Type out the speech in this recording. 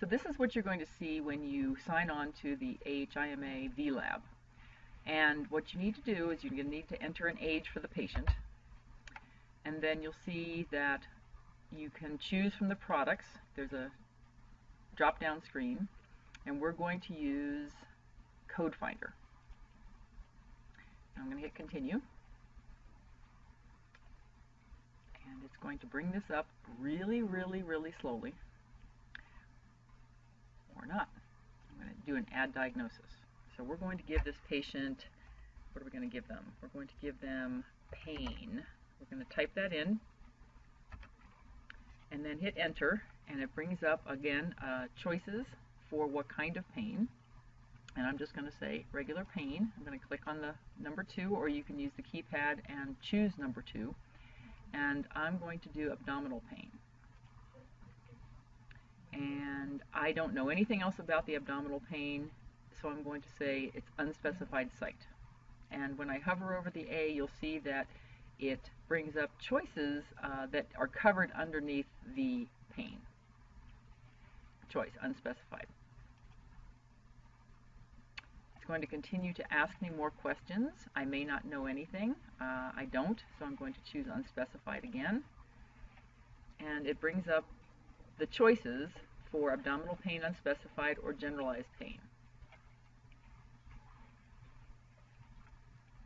So this is what you're going to see when you sign on to the AHIMA VLab. And what you need to do is you're going to need to enter an age for the patient. And then you'll see that you can choose from the products. There's a drop-down screen. And we're going to use Code Finder. I'm going to hit continue. And it's going to bring this up really, really, really slowly. Or not. I'm going to do an add diagnosis. So we're going to give this patient, what are we going to give them? We're going to give them pain. We're going to type that in and then hit enter and it brings up again uh, choices for what kind of pain and I'm just going to say regular pain. I'm going to click on the number two or you can use the keypad and choose number two and I'm going to do abdominal pain and I don't know anything else about the abdominal pain so I'm going to say it's unspecified site and when I hover over the A you'll see that it brings up choices uh, that are covered underneath the pain choice unspecified It's going to continue to ask me more questions. I may not know anything. Uh, I don't, so I'm going to choose unspecified again. And it brings up the choices for abdominal pain unspecified or generalized pain.